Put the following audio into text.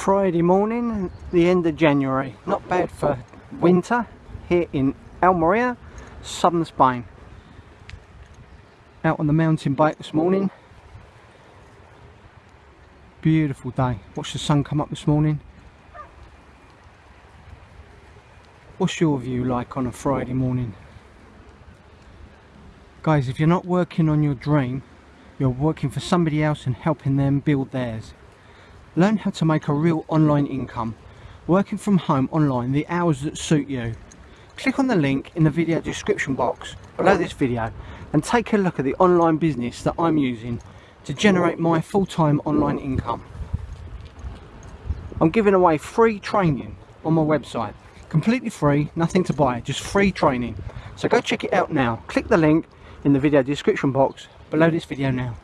Friday morning, the end of January. Not bad for winter here in Almeria, southern Spain. Out on the mountain bike this morning. Beautiful day. Watch the sun come up this morning. What's your view like on a Friday morning? Guys, if you're not working on your dream, you're working for somebody else and helping them build theirs. Learn how to make a real online income, working from home online the hours that suit you. Click on the link in the video description box below this video and take a look at the online business that I'm using to generate my full-time online income. I'm giving away free training on my website. Completely free, nothing to buy, just free training. So go check it out now. Click the link in the video description box below this video now.